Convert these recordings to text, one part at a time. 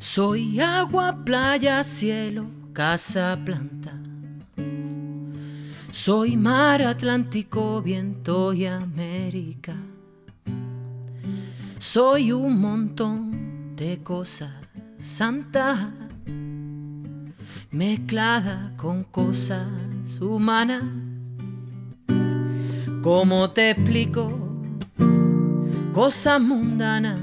Soy agua, playa, cielo, casa, planta. Soy mar Atlántico, viento y América. Soy un montón de cosas santas mezclada con cosas humanas. ¿Cómo te explico? Cosas mundanas.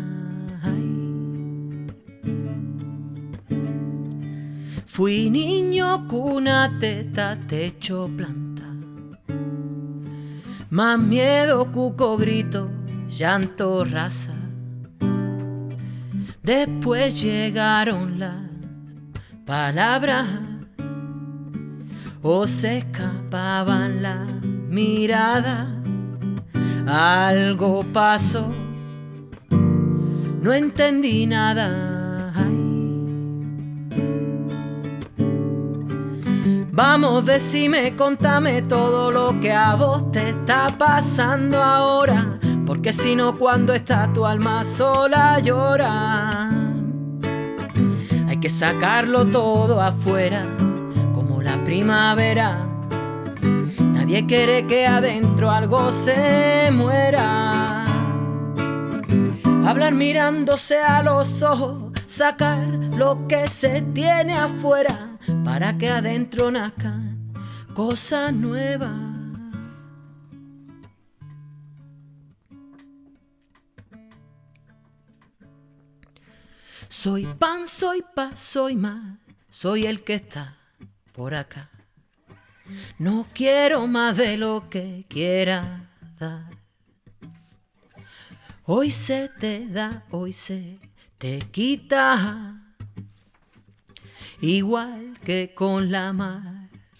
Fui niño, cuna, teta, techo, planta. Más miedo, cuco, grito, llanto, raza. Después llegaron las palabras o se escapaban las miradas. Algo pasó, no entendí nada. Vamos, decime, contame todo lo que a vos te está pasando ahora. Porque si no, cuando está tu alma sola llora. Hay que sacarlo todo afuera, como la primavera. Nadie quiere que adentro algo se muera. Hablar mirándose a los ojos, sacar lo que se tiene afuera para que adentro nazcan cosas nuevas. Soy pan, soy paz, soy más, soy el que está por acá. No quiero más de lo que quiera dar. Hoy se te da, hoy se te quita igual que con la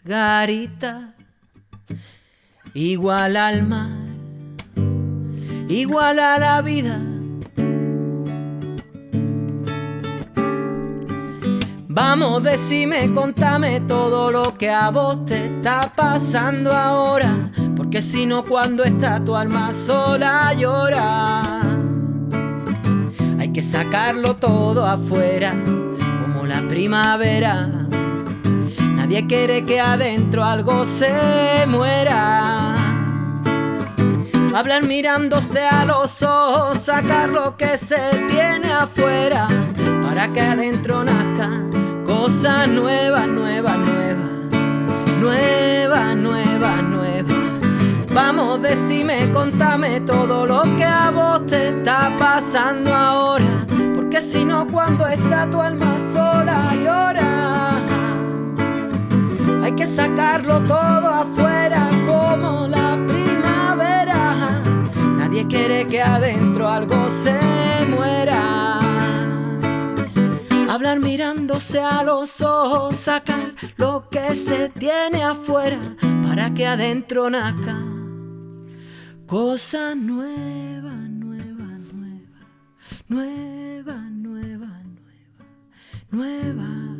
margarita, igual al mar, igual a la vida. Vamos, decime, contame todo lo que a vos te está pasando ahora, porque si no cuando está tu alma sola llora. Sacarlo todo afuera la primavera. Nadie quiere que adentro algo se muera. Hablar mirándose a los ojos, sacar lo que se tiene afuera, para que adentro nazca cosas nuevas, nuevas, nuevas, nuevas, nuevas, nuevas. Vamos, decime, contame todo lo que a vos te está pasando ahora que si no cuando está tu alma sola llora. Hay que sacarlo todo afuera como la primavera. Nadie quiere que adentro algo se muera. Hablar mirándose a los ojos, sacar lo que se tiene afuera para que adentro nazca cosa nueva, nueva, nueva, nueva nueva.